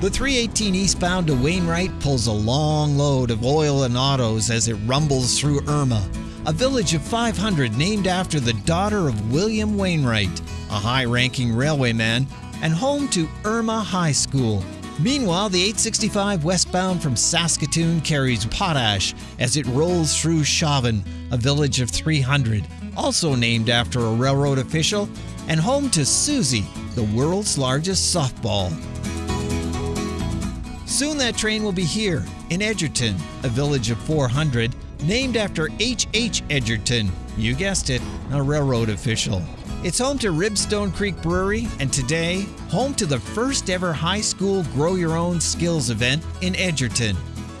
The 318 eastbound to Wainwright pulls a long load of oil and autos as it rumbles through Irma, a village of 500 named after the daughter of William Wainwright, a high ranking railwayman, and home to Irma High School. Meanwhile, the 865 westbound from Saskatoon carries potash as it rolls through Chauvin, a village of 300, also named after a railroad official, and home to Susie, the world's largest softball. Soon that train will be here in Edgerton, a village of 400, named after H. H. Edgerton, you guessed it, a railroad official. It's home to Ribstone Creek Brewery and today, home to the first ever high school Grow Your Own Skills event in Edgerton,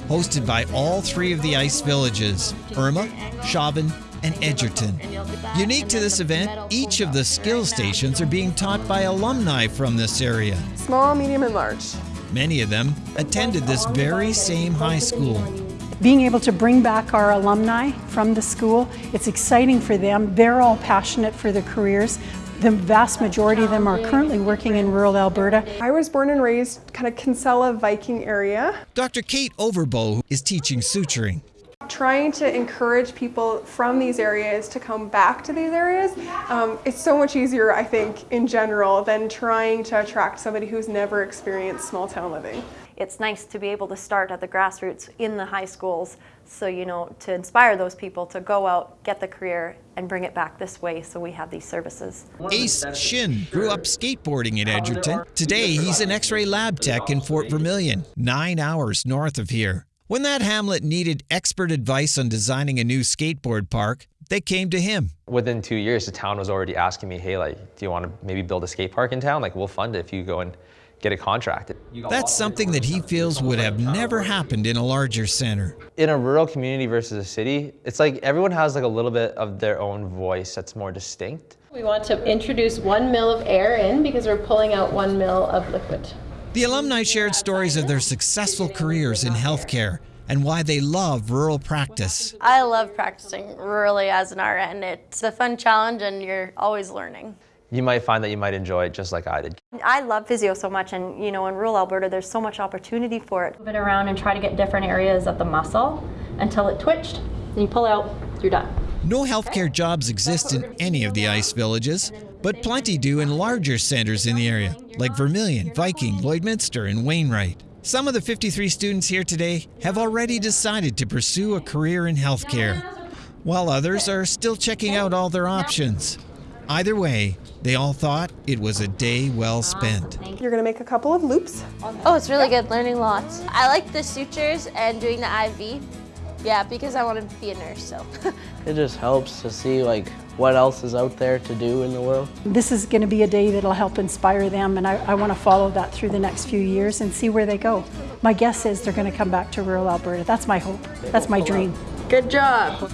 hosted by all three of the ice villages Irma, Chauvin, and Edgerton. Unique to this event, each of the skill stations are being taught by alumni from this area. Small, medium, and large. Many of them attended this very same high school. Being able to bring back our alumni from the school, it's exciting for them. They're all passionate for their careers. The vast majority of them are currently working in rural Alberta. I was born and raised kind of Kinsella Viking area. Dr. Kate Overbo is teaching suturing. Trying to encourage people from these areas to come back to these areas. Um, it's so much easier, I think, in general, than trying to attract somebody who's never experienced small town living. It's nice to be able to start at the grassroots in the high schools, so you know, to inspire those people to go out, get the career, and bring it back this way so we have these services. Ace Shin grew up skateboarding in Edgerton. Today, he's an X-ray lab tech in Fort Vermilion, nine hours north of here. When that hamlet needed expert advice on designing a new skateboard park, they came to him. Within two years, the town was already asking me, hey, like, do you want to maybe build a skate park in town? Like, we'll fund it if you go and get a contract. That's something that he feels would have never happened in a larger center. In a rural community versus a city, it's like everyone has like a little bit of their own voice that's more distinct. We want to introduce one mill of air in because we're pulling out one mill of liquid. The alumni shared stories of their successful careers in healthcare and why they love rural practice. I love practicing rurally as an RN. It's a fun challenge and you're always learning. You might find that you might enjoy it just like I did. I love physio so much and you know in rural Alberta there's so much opportunity for it. Move it around and try to get different areas of the muscle until it twitched. Then you pull out, you're done. No healthcare jobs exist in any of the ice villages, but plenty do in larger centers in the area, like Vermilion, Viking, Lloydminster, and Wainwright. Some of the 53 students here today have already decided to pursue a career in healthcare, while others are still checking out all their options. Either way, they all thought it was a day well spent. You're going to make a couple of loops. Oh, it's really good, learning lots. I like the sutures and doing the IV. Yeah, because I want to be a nurse, so. it just helps to see like what else is out there to do in the world. This is going to be a day that'll help inspire them and I, I want to follow that through the next few years and see where they go. My guess is they're going to come back to rural Alberta. That's my hope. That's my dream. Good job.